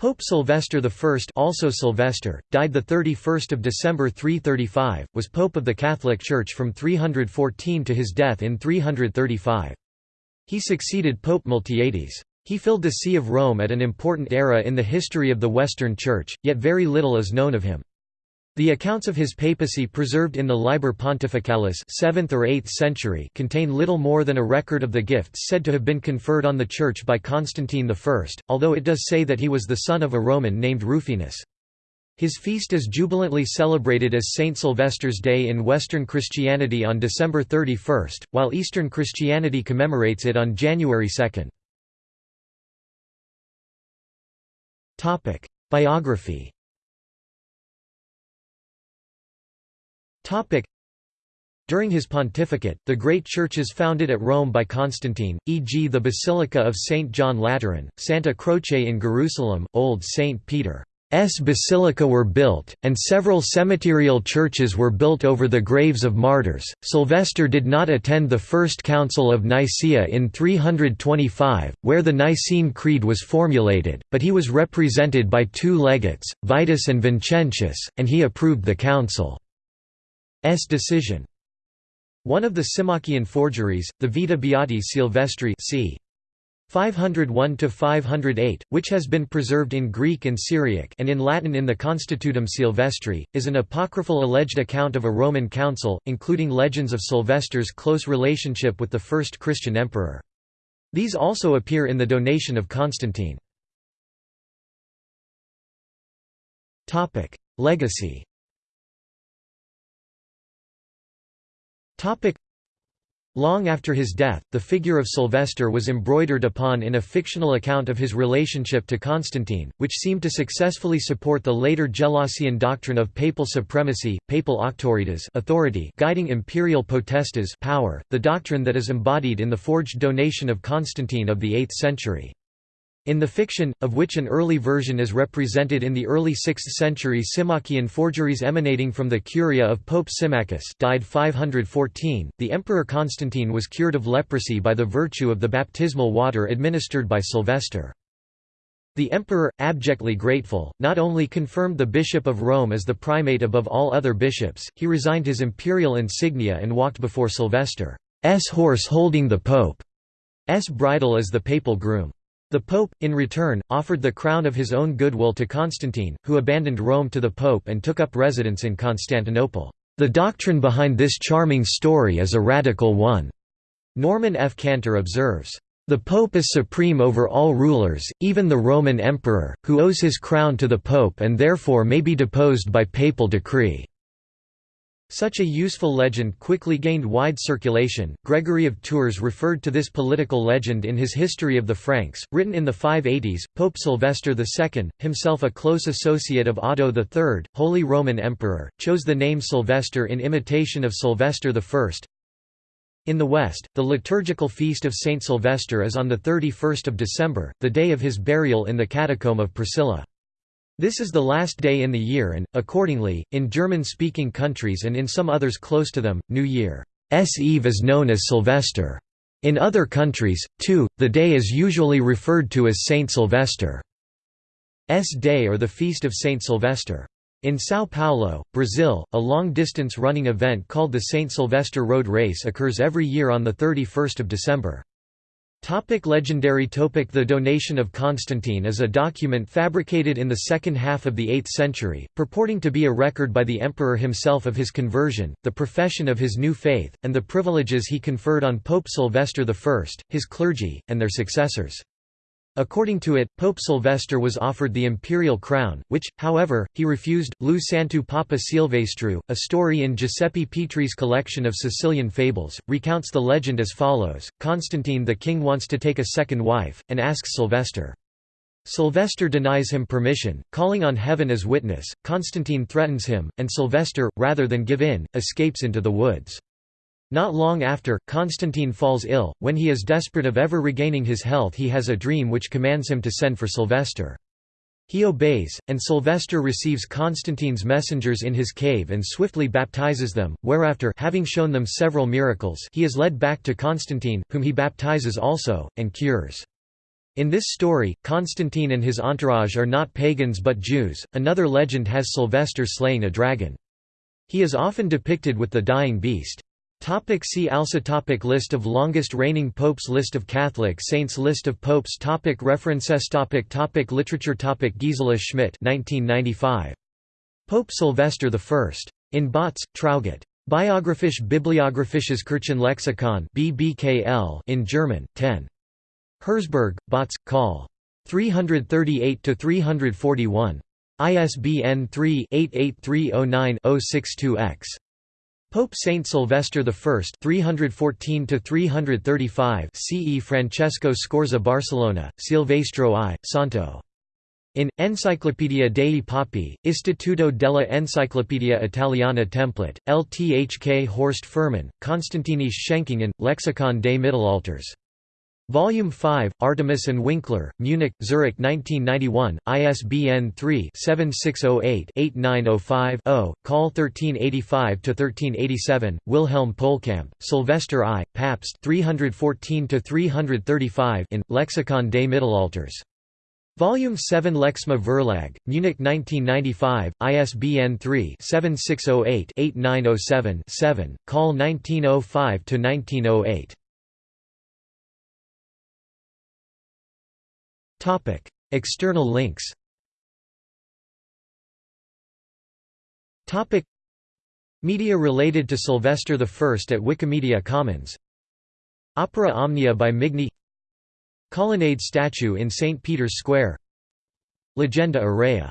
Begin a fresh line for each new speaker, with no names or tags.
Pope Sylvester I also Sylvester, died 31 December 335, was Pope of the Catholic Church from 314 to his death in 335. He succeeded Pope Miltiades. He filled the See of Rome at an important era in the history of the Western Church, yet very little is known of him. The accounts of his papacy preserved in the Liber Pontificalis 7th or 8th century contain little more than a record of the gifts said to have been conferred on the Church by Constantine I, although it does say that he was the son of a Roman named Rufinus. His feast is jubilantly celebrated as Saint Sylvester's Day in Western Christianity on December 31, while Eastern Christianity commemorates it on January 2. Biography During his pontificate, the great churches founded at Rome by Constantine, e.g. the Basilica of St. John Lateran, Santa Croce in Jerusalem, Old St. Peter's Basilica were built, and several cemeterial churches were built over the graves of martyrs. Sylvester did not attend the First Council of Nicaea in 325, where the Nicene Creed was formulated, but he was represented by two legates, Vitus and Vincentius, and he approved the council. S decision. One of the Symmachian forgeries, the Vita Beati Silvestri c. 501–508, which has been preserved in Greek and Syriac and in Latin in the Constitutum Silvestri, is an apocryphal alleged account of a Roman council, including legends of Sylvester's close relationship with the first Christian emperor. These also appear in the donation of Constantine. Legacy Long after his death, the figure of Sylvester was embroidered upon in a fictional account of his relationship to Constantine, which seemed to successfully support the later Gelasian doctrine of papal supremacy, papal auctoritas authority guiding imperial potestas power, the doctrine that is embodied in the forged donation of Constantine of the 8th century. In the fiction, of which an early version is represented in the early 6th century Symmachian forgeries emanating from the curia of Pope Symmachus died 514, the Emperor Constantine was cured of leprosy by the virtue of the baptismal water administered by Sylvester. The emperor, abjectly grateful, not only confirmed the Bishop of Rome as the primate above all other bishops, he resigned his imperial insignia and walked before Sylvester's horse holding the Pope's bridle as the papal groom. The Pope, in return, offered the crown of his own goodwill to Constantine, who abandoned Rome to the Pope and took up residence in Constantinople. The doctrine behind this charming story is a radical one. Norman F. Cantor observes, the Pope is supreme over all rulers, even the Roman Emperor, who owes his crown to the Pope and therefore may be deposed by papal decree. Such a useful legend quickly gained wide circulation. Gregory of Tours referred to this political legend in his History of the Franks, written in the 580s. Pope Sylvester II, himself a close associate of Otto III, Holy Roman Emperor, chose the name Sylvester in imitation of Sylvester I. In the West, the liturgical feast of Saint Sylvester is on the 31st of December, the day of his burial in the catacomb of Priscilla. This is the last day in the year and, accordingly, in German-speaking countries and in some others close to them, New Year's Eve is known as Sylvester. In other countries, too, the day is usually referred to as Saint Sylvester's Day or the Feast of Saint Sylvester. In São Paulo, Brazil, a long-distance running event called the Saint Sylvester Road Race occurs every year on 31 December. Topic legendary topic The donation of Constantine is a document fabricated in the second half of the 8th century, purporting to be a record by the emperor himself of his conversion, the profession of his new faith, and the privileges he conferred on Pope Sylvester I, his clergy, and their successors. According to it, Pope Sylvester was offered the imperial crown, which, however, he refused. Lu Santu Papa Silvestru, a story in Giuseppe Pitrè's collection of Sicilian fables, recounts the legend as follows Constantine the king wants to take a second wife, and asks Sylvester. Sylvester denies him permission, calling on heaven as witness. Constantine threatens him, and Sylvester, rather than give in, escapes into the woods. Not long after, Constantine falls ill. When he is desperate of ever regaining his health, he has a dream which commands him to send for Sylvester. He obeys, and Sylvester receives Constantine's messengers in his cave and swiftly baptizes them, whereafter having shown them several miracles he is led back to Constantine, whom he baptizes also, and cures. In this story, Constantine and his entourage are not pagans but Jews. Another legend has Sylvester slaying a dragon. He is often depicted with the dying beast. Topic see also topic List of longest reigning popes List of Catholic saints List of popes topic References topic topic Literature topic Gisela Schmidt 1995. Pope Sylvester I. In Bautz, Traugott. Biographisch Bibliographisches Kirchenlexikon BBKL in German, 10. Herzberg, Bautz, Call. 338–341. ISBN 3-88309-062-X. Pope Saint Sylvester I 314 335 CE Francesco Scorza Barcellona Silvestro I Santo. In Enciclopedia dei Papi Istituto della Enciclopedia Italiana Template LTHK Horst Fuhrmann Constantinis Schenkungen Lexikon des Mittelalters Volume 5, Artemis and Winkler, Munich, Zurich 1991, ISBN 3-7608-8905-0, Call 1385-1387, Wilhelm Pohlkamp, Sylvester I, Papst 314-335 in, Lexikon des Mittelalters. Volume 7 Lexma Verlag, Munich 1995, ISBN 3-7608-8907-7, Call 1905-1908. Topic: External links. Topic: Media related to Sylvester I at Wikimedia Commons. Opera Omnia by Migne. Colonnade statue in St Peter's Square. Legenda Aurea